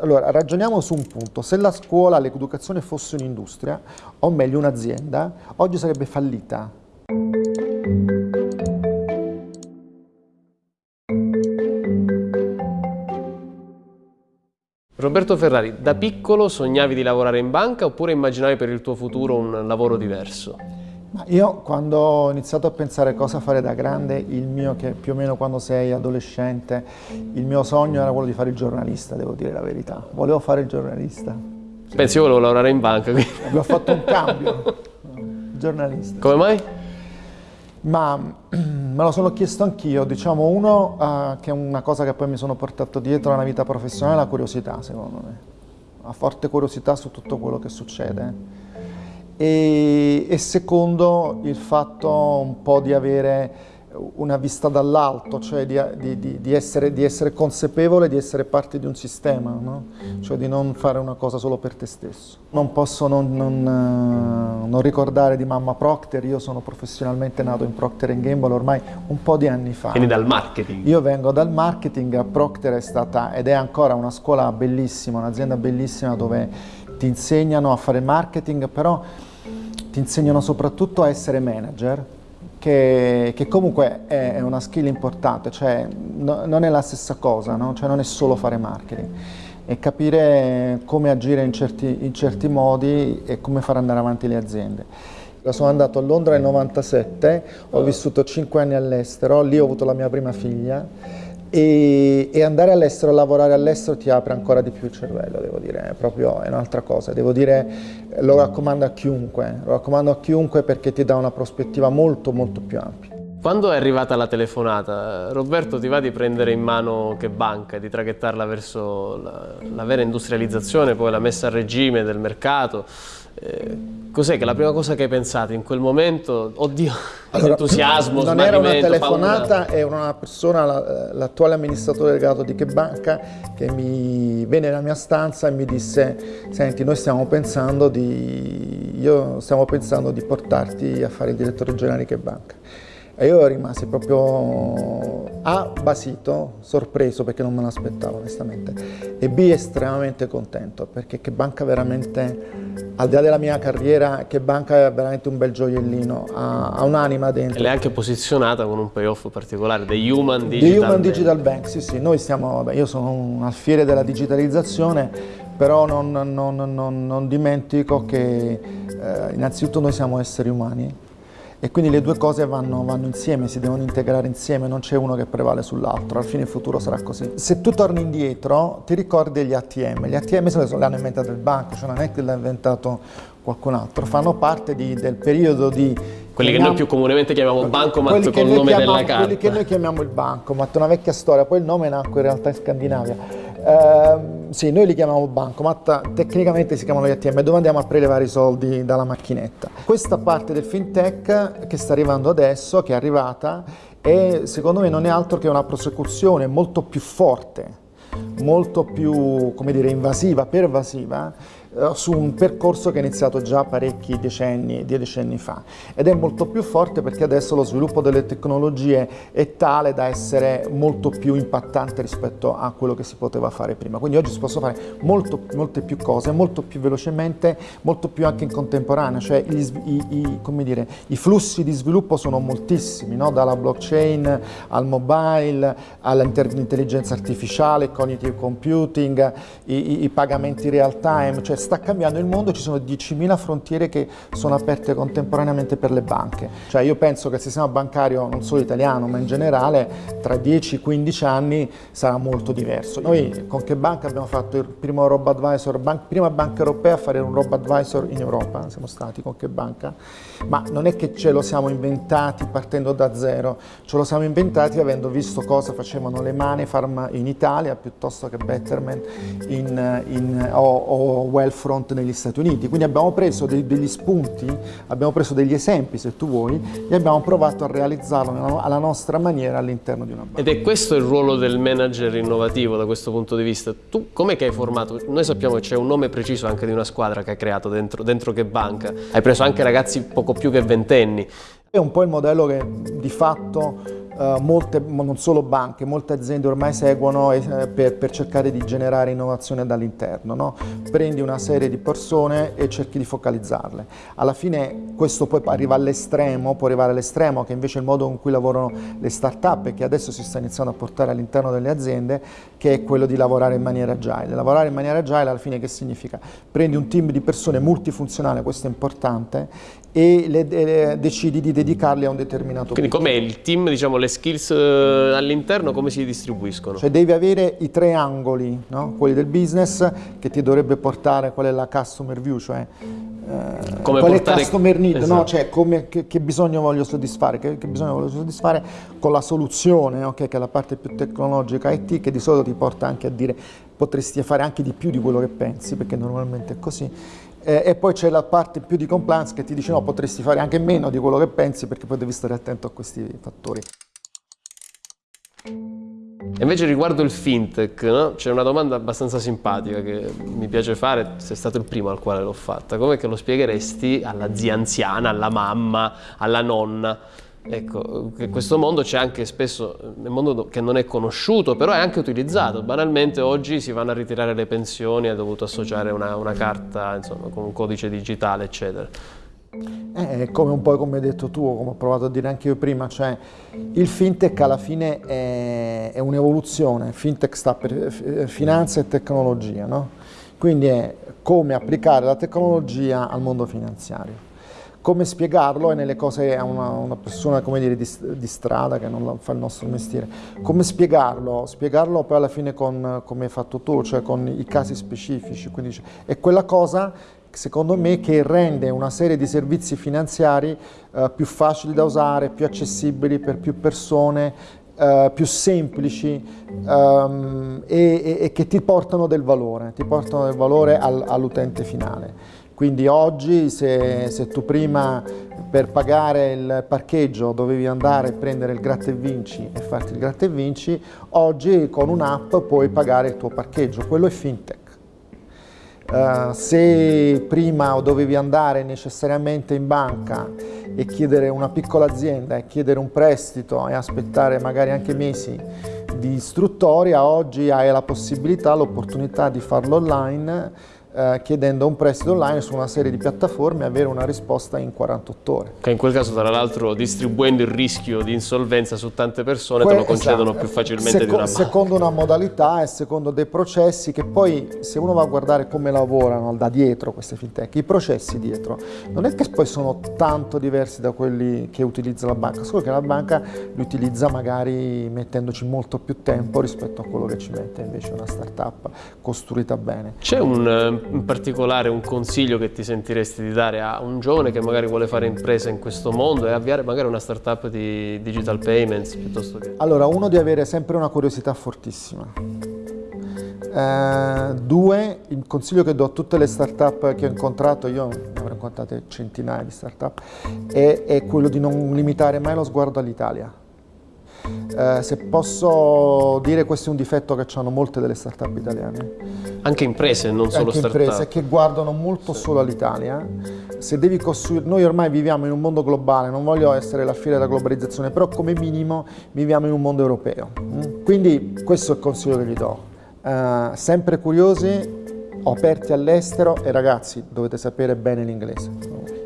Allora, ragioniamo su un punto. Se la scuola, l'educazione fosse un'industria, o meglio un'azienda, oggi sarebbe fallita. Roberto Ferrari, da piccolo sognavi di lavorare in banca oppure immaginavi per il tuo futuro un lavoro diverso? Io quando ho iniziato a pensare cosa fare da grande, il mio, che più o meno quando sei adolescente, il mio sogno era quello di fare il giornalista, devo dire la verità. Volevo fare il giornalista. Pensi, io volevo lavorare in banca. Quindi. Abbiamo fatto un cambio, giornalista. Come mai? Ma me lo sono chiesto anch'io, diciamo uno uh, che è una cosa che poi mi sono portato dietro nella vita professionale, la curiosità secondo me, una forte curiosità su tutto quello che succede e, e secondo il fatto un po' di avere una vista dall'alto, cioè di, di, di, essere, di, essere, consapevole di essere parte di un sistema, no? cioè di non fare una cosa solo per te stesso. Non posso non, non, eh, non, ricordare di mamma Procter, io sono professionalmente nato in Procter Gamble ormai un po' di anni fa. Quindi dal marketing? Io vengo dal marketing, Procter è stata ed è ancora una scuola bellissima, un'azienda bellissima dove ti insegnano a fare marketing, però ti insegnano soprattutto a essere manager, che, che comunque è, una skill importante, cioè no, non è la stessa cosa, no? cioè non è solo fare marketing, è capire come agire in certi, in certi modi e come far andare avanti le aziende. Sono andato a Londra nel 97, ho vissuto 5 anni all'estero, lì ho avuto la mia prima figlia e, e, andare all'estero, lavorare all'estero ti apre ancora di più il cervello, devo dire, è proprio un'altra cosa, devo dire, lo raccomando a chiunque, lo raccomando a chiunque perché ti dà una prospettiva molto molto più ampia. Quando è arrivata la telefonata, Roberto ti va di prendere in mano che banca, di traghettarla verso la, la vera industrializzazione, poi la messa a regime del mercato, eh, cos'è che la prima cosa che hai pensato in quel momento? Oddio, allora, entusiasmo, Non era una telefonata, è una persona, l'attuale amministratore delegato di Che Banca, che mi venne nella mia stanza e mi disse senti, noi stiamo pensando di, io stiamo pensando di portarti a fare il direttore generale di Che Banca. E io rimasi proprio A, basito, sorpreso perché non me l'aspettavo onestamente, e B, estremamente contento perché che banca veramente, al di là della mia carriera, che banca è veramente un bel gioiellino, ha, ha un'anima dentro. E l'hai anche posizionata con un payoff particolare, dei Human Digital, The Human Digital Bank. Sì, sì, noi stiamo, vabbè, io sono un alfiere della digitalizzazione, però non, non, non, non dimentico che eh, innanzitutto noi siamo esseri umani e quindi le due cose vanno, vanno insieme, si devono integrare insieme, non c'è uno che prevale sull'altro, alla fine il futuro sarà così. Se tu torni indietro ti ricordi gli ATM, gli ATM sono, l'hanno inventato il banco, cioè non è che l'ha inventato qualcun altro, fanno parte di, del periodo di quelli che noi più comunemente chiamiamo bancomat con il nome chiamiamo, della carta. Quelli che noi chiamiamo il bancomat, una vecchia storia, poi il nome nacque in realtà in Scandinavia. Uh, sì, noi li chiamiamo bancomat, tecnicamente si chiamano gli ATM, dove andiamo a prelevare i soldi dalla macchinetta. Questa parte del fintech che sta arrivando adesso, che è arrivata, e secondo me non è altro che una prosecuzione molto più forte, molto più, come dire, invasiva, pervasiva, su un percorso che è iniziato già parecchi decenni, decenni fa ed è molto più forte perché adesso lo sviluppo delle tecnologie è tale da essere molto più impattante rispetto a quello che si poteva fare prima. Quindi oggi si possono fare molto, molte più cose, molto più velocemente, molto più anche in contemporanea, cioè gli, i, i, dire, i, flussi di sviluppo sono moltissimi, no? dalla blockchain al mobile, all'intelligenza artificiale, cognitive computing, i, i pagamenti real time, cioè sta cambiando il mondo, ci sono 10.000 frontiere che sono aperte contemporaneamente per le banche. Cioè io penso che il sistema bancario, non solo italiano, ma in generale, tra 10-15 anni sarà molto diverso. Noi con che banca abbiamo fatto il primo robo advisor, ban prima banca europea a fare un robo advisor in Europa, siamo stati con che banca? Ma non è che ce lo siamo inventati partendo da zero, ce lo siamo inventati avendo visto cosa facevano le Mane Farm in Italia piuttosto che Betterment in, in, o, o Well Front negli Stati Uniti. Quindi abbiamo preso dei, degli spunti, abbiamo preso degli esempi se tu vuoi e abbiamo provato a realizzarlo alla nostra maniera all'interno di una banca. Ed è questo il ruolo del manager innovativo da questo punto di vista. Tu com'è che hai formato? Noi sappiamo che c'è un nome preciso anche di una squadra che hai creato dentro, dentro che banca. Hai preso anche ragazzi poco più che ventenni. È un po' il modello che di fatto Uh, molte, non solo banche, molte aziende ormai seguono eh, per, per, cercare di generare innovazione dall'interno. No? Prendi una serie di persone e cerchi di focalizzarle. Alla fine questo poi arriva all'estremo, può arrivare all'estremo che invece il modo in cui lavorano le start-up e che adesso si sta iniziando a portare all'interno delle aziende, che è quello di lavorare in maniera agile. Lavorare in maniera agile alla fine che significa? Prendi un team di persone multifunzionale, questo è importante, e le, le, decidi di dedicarli a un determinato Quindi com'è il team, diciamo, le skills eh, all'interno come si distribuiscono? Cioè devi avere i tre angoli, no? quelli del business che ti dovrebbe portare qual è la customer view, cioè eh, come qual portare... è customer need, esatto. no? cioè come, che, che, bisogno voglio soddisfare, che, che, bisogno voglio soddisfare con la soluzione, okay? che è la parte più tecnologica IT, che di solito ti porta anche a dire potresti fare anche di più di quello che pensi, perché normalmente è così eh, e poi c'è la parte più di compliance che ti dice no, potresti fare anche meno di quello che pensi perché poi devi stare attento a questi fattori. Invece riguardo il fintech, no? c'è una domanda abbastanza simpatica che mi piace fare, sei stato il primo al quale l'ho fatta. Come che lo spiegheresti alla zia anziana, alla mamma, alla nonna? Ecco, questo mondo c'è anche spesso, nel mondo che non è conosciuto, però è anche utilizzato. Banalmente oggi si vanno a ritirare le pensioni, è dovuto associare una, una carta insomma, con un codice digitale, eccetera. Eh, è come un po' come hai detto tu, come ho provato a dire anche io prima, cioè il fintech alla fine è, è un'evoluzione, fintech sta per finanza e tecnologia, no? quindi è come applicare la tecnologia al mondo finanziario come spiegarlo è nelle cose a una, una, persona dire, di, di, strada che non fa il nostro mestiere. Come spiegarlo? Spiegarlo poi alla fine con, come hai fatto tu, cioè con i casi specifici. Quindi è quella cosa secondo me che rende una serie di servizi finanziari eh, più facili da usare, più accessibili per più persone, eh, più semplici um, e, e, e, che ti portano del valore, ti portano del valore al, all'utente finale. Quindi oggi se, se, tu prima per pagare il parcheggio dovevi andare a prendere il gratta e vinci e farti il gratta e vinci, oggi con un'app puoi pagare il tuo parcheggio, quello è fintech. Uh, se prima dovevi andare necessariamente in banca e chiedere una piccola azienda e chiedere un prestito e aspettare magari anche mesi di istruttoria, oggi hai la possibilità, l'opportunità di farlo online eh, chiedendo un prestito online su una serie di piattaforme e avere una risposta in 48 ore. Che in quel caso tra l'altro distribuendo il rischio di insolvenza su tante persone que te lo concedono esatto. più facilmente Seco di una banca. Secondo una modalità e secondo dei processi che poi se uno va a guardare come lavorano da dietro queste fintech, i processi dietro, non è che poi sono tanto diversi da quelli che utilizza la banca, solo che la banca li utilizza magari mettendoci molto più tempo rispetto a quello che ci mette invece una startup costruita bene. C'è un in particolare un consiglio che ti sentiresti di dare a un giovane che magari vuole fare impresa in questo mondo e avviare magari una startup di digital payments piuttosto che... Allora, uno di avere sempre una curiosità fortissima. Eh, due, il consiglio che do a tutte le startup che ho incontrato, io ne avrò incontrate centinaia di startup, è, è quello di non limitare mai lo sguardo all'Italia eh, se posso dire questo è un difetto che hanno molte delle start-up italiane. Anche imprese, non solo start-up. Anche imprese che guardano molto sì. solo all'Italia. Se devi costruire, noi ormai viviamo in un mondo globale, non voglio essere la fine della globalizzazione, però come minimo viviamo in un mondo europeo. Mm? Quindi questo è il consiglio che gli do. Uh, sempre curiosi, aperti all'estero e ragazzi dovete sapere bene l'inglese.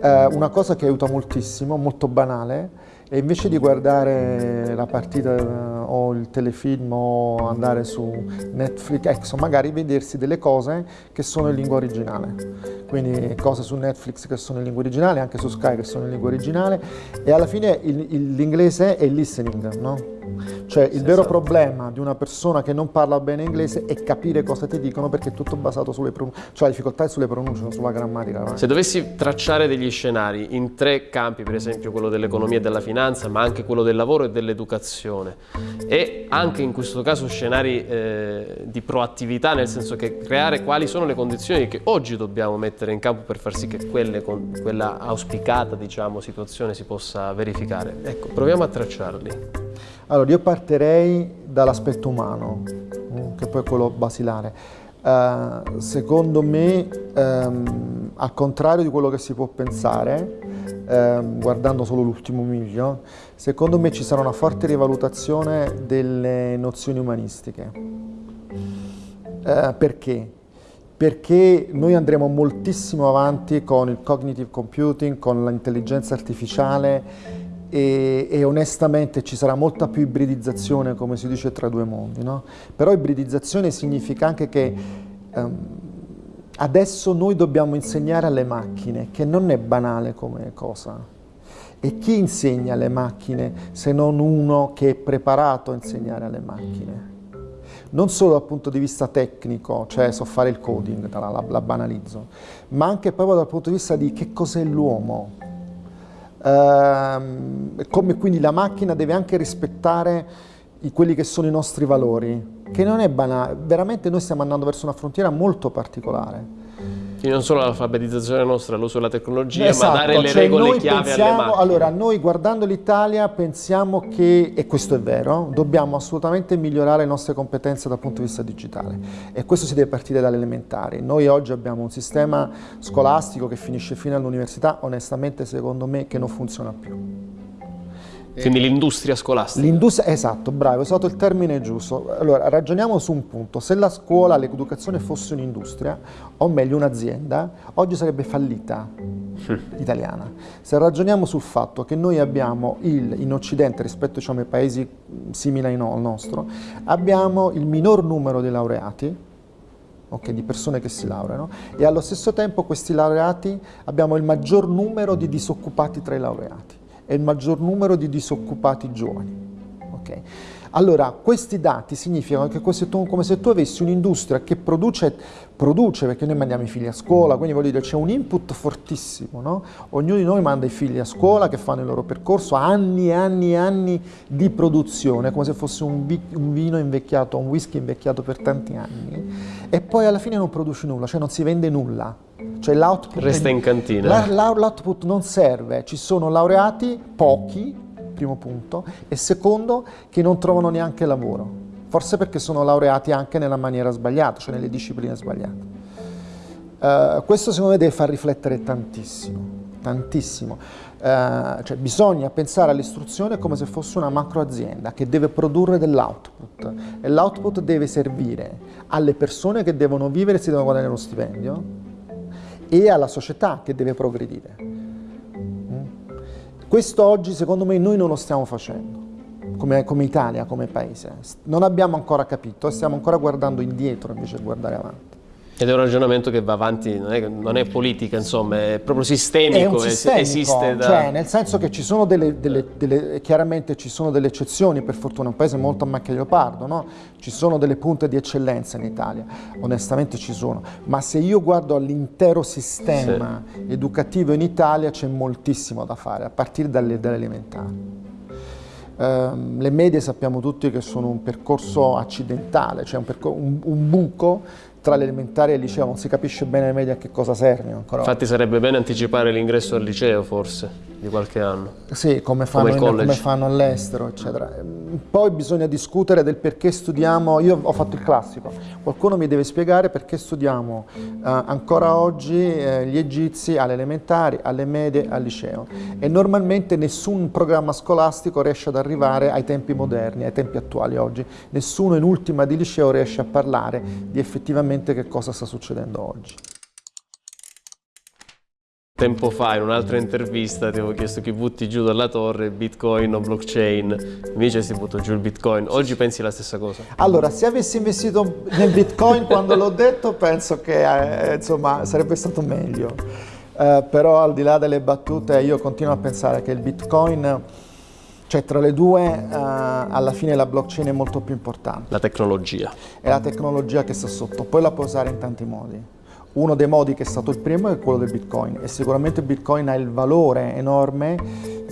Uh, una cosa che aiuta moltissimo, molto banale, e invece di guardare la partita eh, o il telefilm o andare su Netflix, ecco, magari vedersi delle cose che sono in lingua originale. Quindi cose su Netflix che sono in lingua originale, anche su Sky che sono in lingua originale e alla fine l'inglese è il listening, no? Cioè il vero problema di una persona che non parla bene inglese è capire cosa ti dicono perché è tutto basato sulle pronunce, cioè la difficoltà è sulle pronunce, non sulla grammatica. Se dovessi tracciare degli scenari in tre campi, per esempio quello dell'economia e della finanza, ma anche quello del lavoro e dell'educazione, e anche in questo caso scenari eh, di proattività, nel senso che creare quali sono le condizioni che oggi dobbiamo mettere in campo per far sì che quelle, quella auspicata diciamo, situazione si possa verificare. Ecco, proviamo a tracciarli. Allora, io partirei dall'aspetto umano, mm, che poi è quello basilare. Uh, secondo me, um, al contrario di quello che si può pensare, um, guardando solo l'ultimo miglio, secondo me ci sarà una forte rivalutazione delle nozioni umanistiche. Uh, perché? Perché noi andremo moltissimo avanti con il cognitive computing, con l'intelligenza artificiale e, e, onestamente ci sarà molta più ibridizzazione, come si dice, tra due mondi. No? Però ibridizzazione significa anche che um, adesso noi dobbiamo insegnare alle macchine, che non è banale come cosa. E chi insegna alle macchine se non uno che è preparato a insegnare alle macchine? Non solo dal punto di vista tecnico, cioè so fare il coding, la, la, la banalizzo, ma anche proprio dal punto di vista di che cos'è l'uomo, Ehm, come quindi la macchina deve anche rispettare i, quelli che sono i nostri valori, che non è banale, veramente noi stiamo andando verso una frontiera molto particolare. Quindi non solo l'alfabetizzazione nostra, l'uso della tecnologia, esatto, ma dare le cioè regole chiave pensiamo, alle macchine. Allora, noi guardando l'Italia pensiamo che, e questo è vero, dobbiamo assolutamente migliorare le nostre competenze dal punto di vista digitale e questo si deve partire dalle elementari. Noi oggi abbiamo un sistema scolastico che finisce fino all'università, onestamente secondo me che non funziona più. Quindi l'industria scolastica. L'industria, esatto, bravo, hai usato il termine giusto. Allora, ragioniamo su un punto. Se la scuola, l'educazione fosse un'industria, o meglio un'azienda, oggi sarebbe fallita italiana. Se ragioniamo sul fatto che noi abbiamo il, in Occidente, rispetto diciamo, ai paesi simili al nostro, abbiamo il minor numero di laureati, okay, di persone che si laureano, e allo stesso tempo questi laureati abbiamo il maggior numero di disoccupati tra i laureati e il maggior numero di disoccupati giovani. Okay. Allora, questi dati significano che come se tu, come se tu avessi un'industria che produce, produce, perché noi mandiamo i figli a scuola, quindi voglio dire c'è un input fortissimo, no? ognuno di noi manda i figli a scuola che fanno il loro percorso, anni e anni e anni di produzione, come se fosse un, un vino invecchiato, un whisky invecchiato per tanti anni, e poi alla fine non produce nulla, cioè non si vende nulla. Cioè l'output resta in cantina. L'output non serve, ci sono laureati, pochi, primo punto, e secondo che non trovano neanche lavoro, forse perché sono laureati anche nella maniera sbagliata, cioè nelle discipline sbagliate. Uh, questo secondo me deve far riflettere tantissimo, tantissimo. Uh, cioè bisogna pensare all'istruzione come se fosse una macro azienda che deve produrre dell'output e l'output deve servire alle persone che devono vivere e si devono guadagnare lo stipendio e alla società che deve progredire. Mm? Questo oggi secondo me noi non lo stiamo facendo, come, come Italia, come paese. Non abbiamo ancora capito e stiamo ancora guardando indietro invece di guardare avanti. Ed è un ragionamento che va avanti, non è, non è politica, insomma, è proprio sistemico, è sistemico esiste da... Cioè, nel senso che ci sono delle, delle, delle, chiaramente ci sono delle eccezioni, per fortuna, è un paese molto a macchia leopardo, no? Ci sono delle punte di eccellenza in Italia, onestamente ci sono, ma se io guardo all'intero sistema sì. educativo in Italia c'è moltissimo da fare, a partire dalle, dalle elementari. Um, le medie sappiamo tutti che sono un percorso accidentale, cioè un, un, un buco tra l'elementare e il liceo non si capisce bene ai media a che cosa servono ancora. Infatti sarebbe bene anticipare l'ingresso al liceo forse, di qualche anno. Sì, come fanno, come fanno all'estero, eccetera. Poi bisogna discutere del perché studiamo, io ho fatto il classico, qualcuno mi deve spiegare perché studiamo eh, ancora oggi eh, gli egizi alle elementari, alle medie, al liceo. E normalmente nessun programma scolastico riesce ad arrivare ai tempi moderni, ai tempi attuali oggi. Nessuno in ultima di liceo riesce a parlare di effettivamente che cosa sta succedendo oggi. Tempo fa in un'altra intervista ti avevo chiesto chi butti giù dalla torre, bitcoin o blockchain, invece si butta giù il bitcoin. Oggi pensi la stessa cosa? Allora, se avessi investito nel bitcoin quando l'ho detto, penso che eh, insomma sarebbe stato meglio. Eh, però al di là delle battute io continuo a pensare che il bitcoin cioè tra le due uh, alla fine la blockchain è molto più importante. La tecnologia. È la tecnologia che sta sotto, poi la puoi usare in tanti modi. Uno dei modi che è stato il primo è quello del Bitcoin e sicuramente Bitcoin ha il valore enorme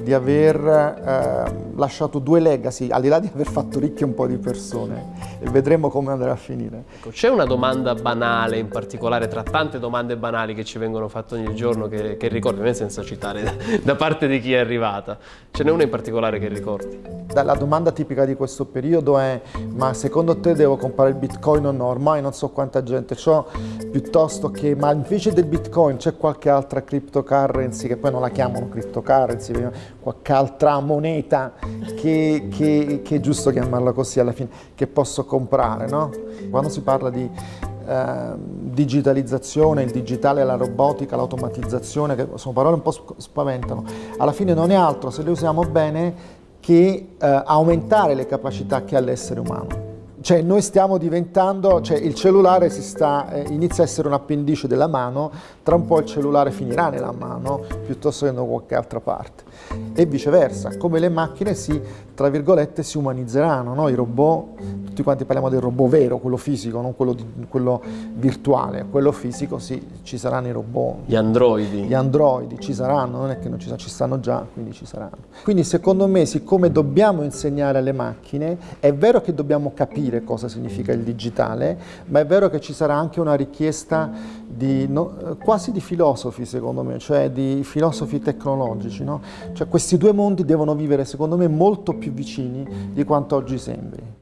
di aver eh, lasciato due legacy, al di là di aver fatto ricchi un po' di persone e vedremo come andrà a finire. Ecco, c'è una domanda banale in particolare, tra tante domande banali che ci vengono fatte ogni giorno che, che ricordi, me senza citare da, da parte di chi è arrivata, ce n'è una in particolare che ricordi? La domanda tipica di questo periodo è ma secondo te devo comprare il bitcoin o no? Ormai non so quanta gente ho, piuttosto che ma invece del bitcoin c'è qualche altra cryptocurrency, che poi non la chiamano cryptocurrency, qualche altra moneta che, che, che, è giusto chiamarla così alla fine, che posso comprare, no? Quando si parla di eh, digitalizzazione, il digitale, la robotica, l'automatizzazione, che sono parole un po' spaventano, alla fine non è altro, se le usiamo bene, che eh, aumentare le capacità che ha l'essere umano. Cioè noi stiamo diventando, cioè il cellulare sta, eh, inizia a essere un appendice della mano, tra un po' il cellulare finirà nella mano piuttosto che da qualche altra parte. E viceversa, come le macchine si, tra virgolette, si umanizzeranno, no? i robot, tutti quanti parliamo del robot vero, quello fisico, non quello, di, quello virtuale, quello fisico sì, ci saranno i robot. Gli androidi. Gli androidi ci saranno, non è che non ci, ci stanno già, quindi ci saranno. Quindi secondo me, siccome dobbiamo insegnare alle macchine, è vero che dobbiamo capire capire cosa significa il digitale, ma è vero che ci sarà anche una richiesta di, no, quasi di filosofi secondo me, cioè di filosofi tecnologici. No? Cioè questi due mondi devono vivere secondo me molto più vicini di quanto oggi sembri.